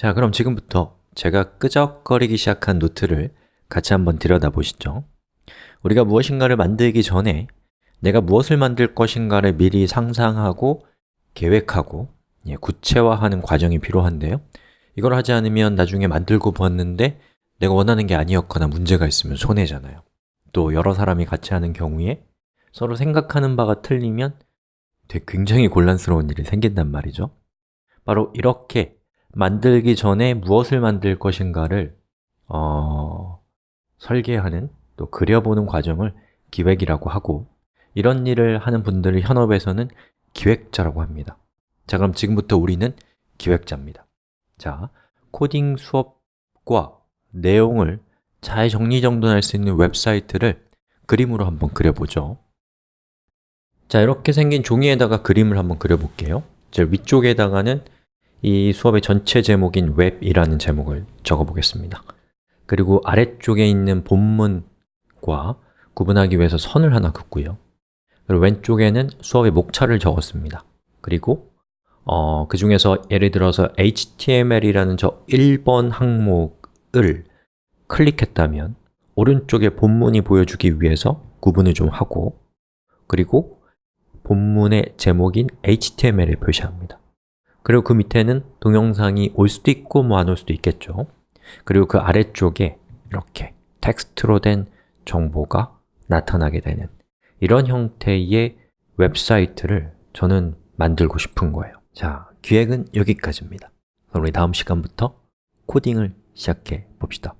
자, 그럼 지금부터 제가 끄적거리기 시작한 노트를 같이 한번 들여다보시죠. 우리가 무엇인가를 만들기 전에 내가 무엇을 만들 것인가를 미리 상상하고 계획하고 예, 구체화하는 과정이 필요한데요. 이걸 하지 않으면 나중에 만들고 보았는데 내가 원하는 게 아니었거나 문제가 있으면 손해잖아요. 또 여러 사람이 같이 하는 경우에 서로 생각하는 바가 틀리면 되게 굉장히 곤란스러운 일이 생긴단 말이죠. 바로 이렇게 만들기 전에 무엇을 만들 것인가를 어... 설계하는 또 그려보는 과정을 기획이라고 하고 이런 일을 하는 분들을 현업에서는 기획자라고 합니다. 자, 그럼 지금부터 우리는 기획자입니다. 자, 코딩 수업과 내용을 잘 정리정돈할 수 있는 웹사이트를 그림으로 한번 그려보죠. 자, 이렇게 생긴 종이에다가 그림을 한번 그려볼게요. 제 위쪽에다가는 이 수업의 전체 제목인 웹이라는 제목을 적어보겠습니다. 그리고 아래쪽에 있는 본문과 구분하기 위해서 선을 하나 긋고요. 그리고 왼쪽에는 수업의 목차를 적었습니다. 그리고 어, 그 중에서 예를 들어서 HTML이라는 저 1번 항목을 클릭했다면 오른쪽에 본문이 보여주기 위해서 구분을 좀 하고 그리고 본문의 제목인 HTML을 표시합니다 그리고 그 밑에는 동영상이 올 수도 있고 뭐 안 올 수도 있겠죠. 그리고 그 아래쪽에 이렇게 텍스트로 된 정보가 나타나게 되는 이런 형태의 웹사이트를 저는 만들고 싶은 거예요. 자, 기획은 여기까지입니다. 우리 다음 시간부터 코딩을 시작해 봅시다